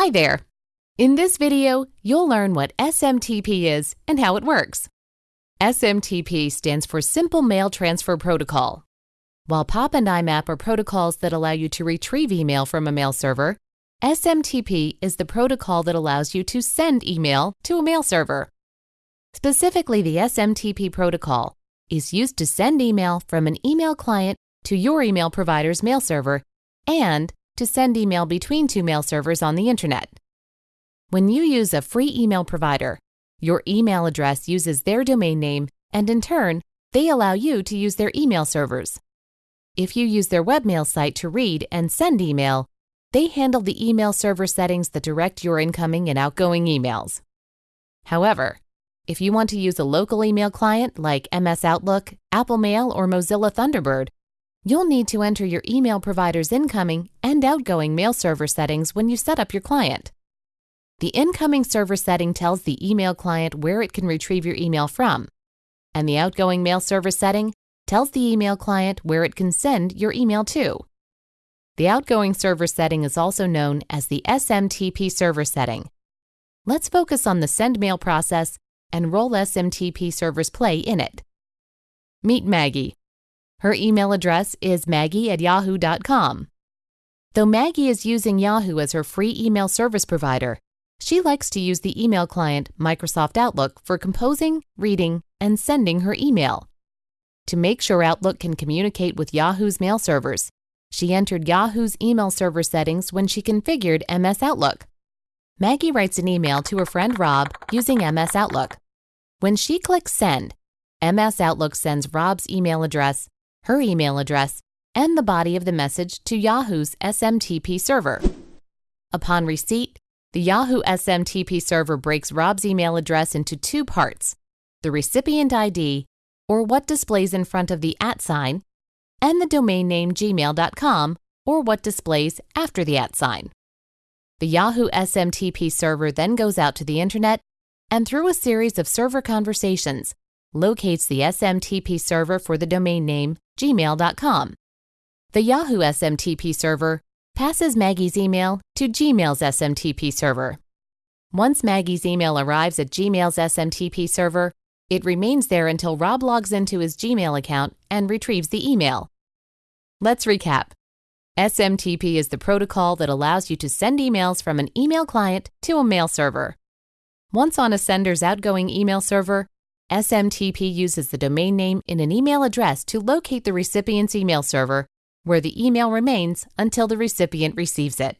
Hi there. In this video, you'll learn what SMTP is and how it works. SMTP stands for Simple Mail Transfer Protocol. While POP and IMAP are protocols that allow you to retrieve email from a mail server, SMTP is the protocol that allows you to send email to a mail server. Specifically, the SMTP protocol is used to send email from an email client to your email provider's mail server and to send email between two mail servers on the internet. When you use a free email provider, your email address uses their domain name and in turn, they allow you to use their email servers. If you use their webmail site to read and send email, they handle the email server settings that direct your incoming and outgoing emails. However, if you want to use a local email client like MS Outlook, Apple Mail, or Mozilla Thunderbird, you'll need to enter your email provider's incoming and outgoing mail server settings when you set up your client. The incoming server setting tells the email client where it can retrieve your email from, and the outgoing mail server setting tells the email client where it can send your email to. The outgoing server setting is also known as the SMTP server setting. Let's focus on the send mail process and role SMTP servers play in it. Meet Maggie. Her email address is maggie at yahoo.com. Though Maggie is using Yahoo as her free email service provider, she likes to use the email client Microsoft Outlook for composing, reading, and sending her email. To make sure Outlook can communicate with Yahoo's mail servers, she entered Yahoo's email server settings when she configured MS Outlook. Maggie writes an email to her friend Rob using MS Outlook. When she clicks Send, MS Outlook sends Rob's email address, her email address, and the body of the message to Yahoo's SMTP server. Upon receipt, the Yahoo SMTP server breaks Rob's email address into two parts the recipient ID, or what displays in front of the at sign, and the domain name gmail.com, or what displays after the at sign. The Yahoo SMTP server then goes out to the internet and through a series of server conversations, locates the SMTP server for the domain name gmail.com. The Yahoo SMTP server passes Maggie's email to Gmail's SMTP server. Once Maggie's email arrives at Gmail's SMTP server, it remains there until Rob logs into his Gmail account and retrieves the email. Let's recap. SMTP is the protocol that allows you to send emails from an email client to a mail server. Once on a sender's outgoing email server, SMTP uses the domain name in an email address to locate the recipient's email server, where the email remains until the recipient receives it.